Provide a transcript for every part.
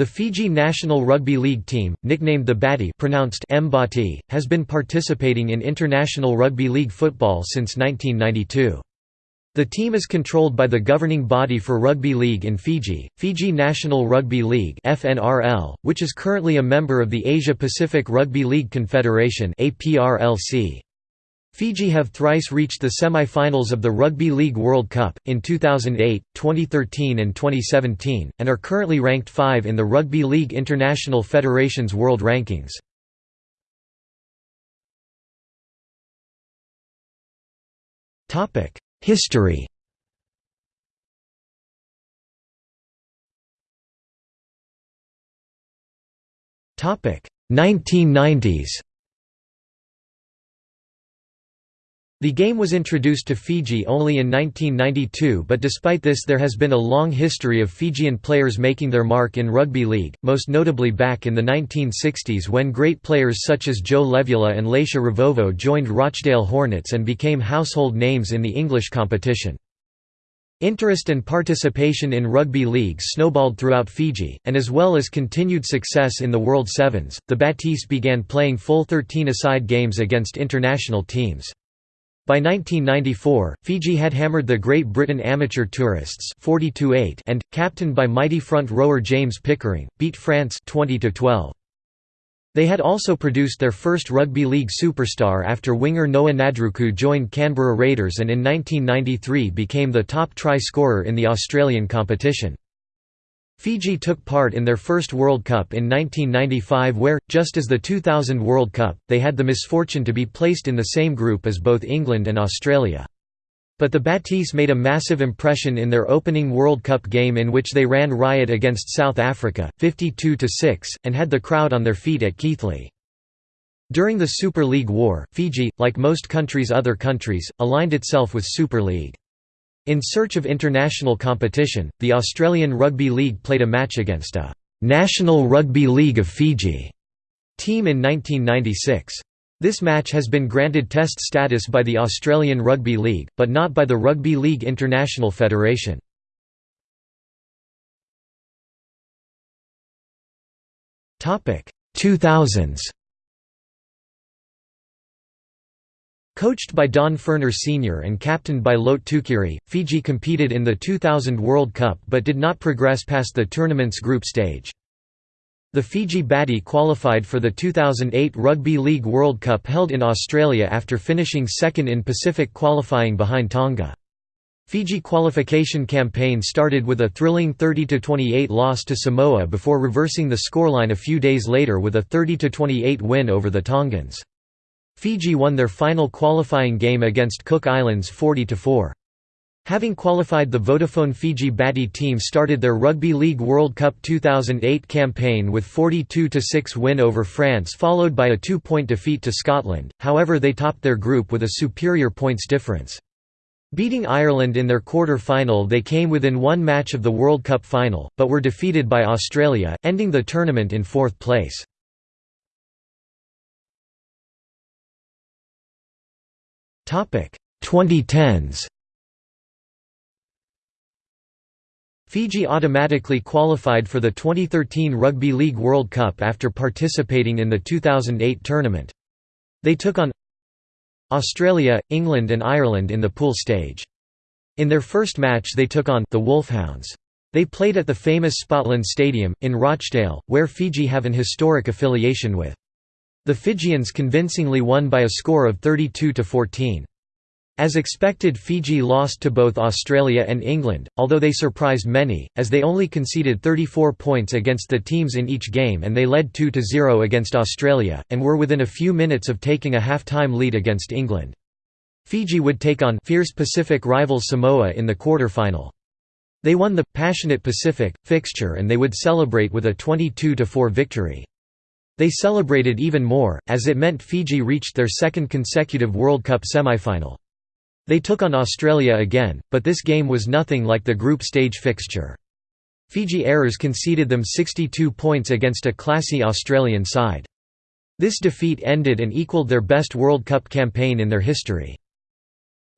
The Fiji national rugby league team, nicknamed the Bati pronounced Mbati, has been participating in international rugby league football since 1992. The team is controlled by the governing body for rugby league in Fiji, Fiji National Rugby League (FNRL), which is currently a member of the Asia Pacific Rugby League Confederation (APRLC). Fiji have thrice reached the semi-finals of the Rugby League World Cup, in 2008, 2013 and 2017, and are currently ranked 5 in the Rugby League International Federation's world rankings. History Topic 1990s The game was introduced to Fiji only in 1992 but despite this there has been a long history of Fijian players making their mark in rugby league, most notably back in the 1960s when great players such as Joe Levula and Laitia Ravouvou joined Rochdale Hornets and became household names in the English competition. Interest and participation in rugby league snowballed throughout Fiji, and as well as continued success in the World Sevens, the Batis began playing full 13-a-side games against international teams. By 1994, Fiji had hammered the Great Britain amateur tourists 42-8 and, captained by mighty front rower James Pickering, beat France 20 -12. They had also produced their first rugby league superstar after winger Noa Nadruku joined Canberra Raiders and in 1993 became the top try scorer in the Australian competition. Fiji took part in their first World Cup in 1995 where, just as the 2000 World Cup, they had the misfortune to be placed in the same group as both England and Australia. But the Batis made a massive impression in their opening World Cup game in which they ran riot against South Africa, 52–6, and had the crowd on their feet at Keighley. During the Super League War, Fiji, like most countries other countries, aligned itself with Super League. In search of international competition, the Australian Rugby League played a match against a «National Rugby League of Fiji» team in 1996. This match has been granted test status by the Australian Rugby League, but not by the Rugby League International Federation. Topic 2000s Coached by Don Furner Sr. and captained by Lote Tuqiri, Fiji competed in the 2000 World Cup but did not progress past the tournament's group stage. The Fiji Bati qualified for the 2008 Rugby League World Cup held in Australia after finishing second in Pacific qualifying behind Tonga. Fiji qualification campaign started with a thrilling 30–28 loss to Samoa before reversing the scoreline a few days later with a 30–28 win over the Tongans. Fiji won their final qualifying game against Cook Islands 40–4. Having qualified the Vodafone Fiji Bati team started their Rugby League World Cup 2008 campaign with 42–6 win over France followed by a two-point defeat to Scotland, however they topped their group with a superior points difference. Beating Ireland in their quarter-final they came within one match of the World Cup final, but were defeated by Australia, ending the tournament in fourth place. 2010s Fiji automatically qualified for the 2013 Rugby League World Cup after participating in the 2008 tournament. They took on Australia, England and Ireland in the pool stage. In their first match they took on the Wolfhounds. They played at the famous Spotland Stadium, in Rochdale, where Fiji have an historic affiliation with. The Fijians convincingly won by a score of 32 to 14. As expected Fiji lost to both Australia and England, although they surprised many, as they only conceded 34 points against the teams in each game and they led 2–0 against Australia, and were within a few minutes of taking a half-time lead against England. Fiji would take on fierce Pacific rival Samoa in the quarter-final. They won the «Passionate Pacific» fixture and they would celebrate with a 22–4 victory. They celebrated even more, as it meant Fiji reached their second consecutive World Cup semi-final. They took on Australia again, but this game was nothing like the group stage fixture. Fiji Airers conceded them 62 points against a classy Australian side. This defeat ended and equaled their best World Cup campaign in their history.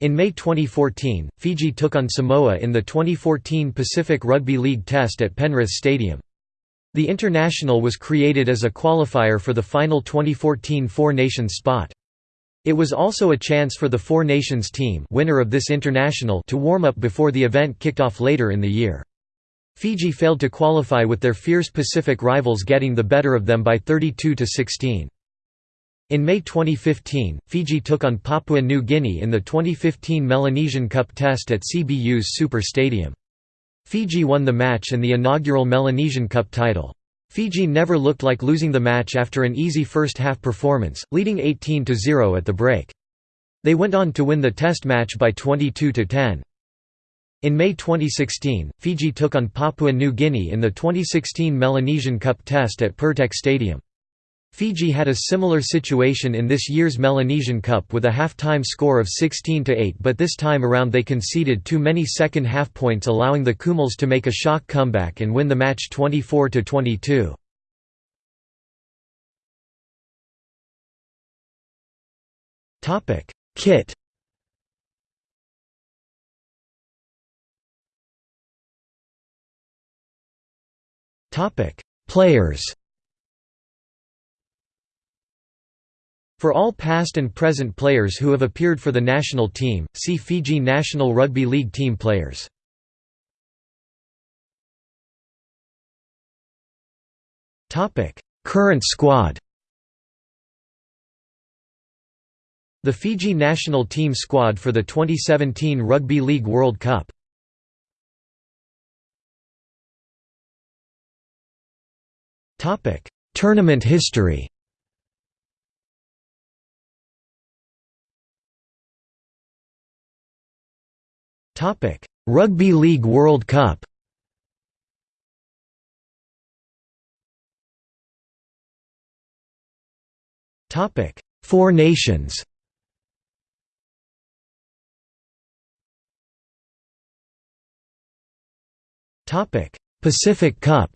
In May 2014, Fiji took on Samoa in the 2014 Pacific Rugby League Test at Penrith Stadium. The international was created as a qualifier for the final 2014 Four Nations spot. It was also a chance for the Four Nations team winner of this international to warm up before the event kicked off later in the year. Fiji failed to qualify with their fierce Pacific rivals getting the better of them by 32 to 16. In May 2015, Fiji took on Papua New Guinea in the 2015 Melanesian Cup test at Cbus Super Stadium. Fiji won the match and the inaugural Melanesian Cup title. Fiji never looked like losing the match after an easy first-half performance, leading 18–0 at the break. They went on to win the test match by 22–10. In May 2016, Fiji took on Papua New Guinea in the 2016 Melanesian Cup test at Pirtek Stadium. Fiji had a similar situation in this year's Melanesian Cup with a half-time score of 16–8 but this time around they conceded too many second-half points allowing the Kumuls to make a shock comeback and win the match 24–22. Topic: Kit Topic: Players For all past and present players who have appeared for the national team, see Fiji National Rugby League team players. Current squad The Fiji national team squad for the 2017 Rugby League World Cup. Tournament history Rugby League World Cup. Topic: Four Nations. Topic: Pacific Cup.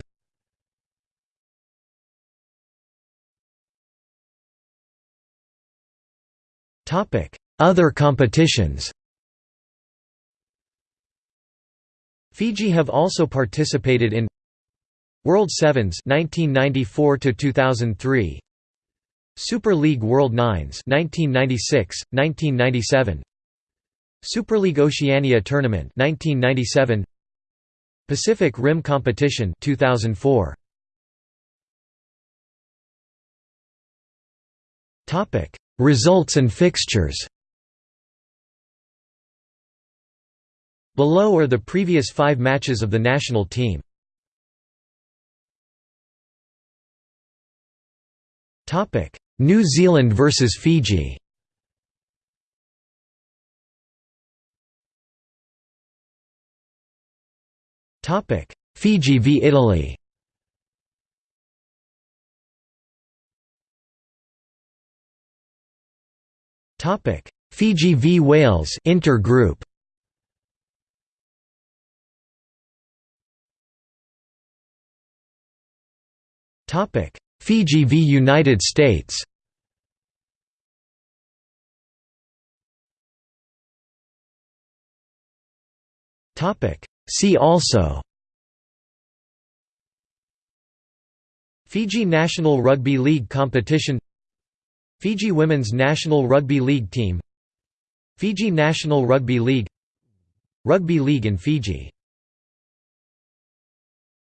Topic: Other competitions. Fiji have also participated in World Sevens 1994 to 2003 Super League World Nines 1996 1997 Super League Oceania Tournament 1997 Pacific Rim Competition 2004 Topic Results and fixtures Below are the previous five matches of the national team. New Zealand vs Fiji. Fiji v Italy. Fiji v Wales intergroup Fiji v United States. See also. Fiji National Rugby League competition. Fiji Women's National Rugby League team. Fiji National Rugby League. Rugby League in Fiji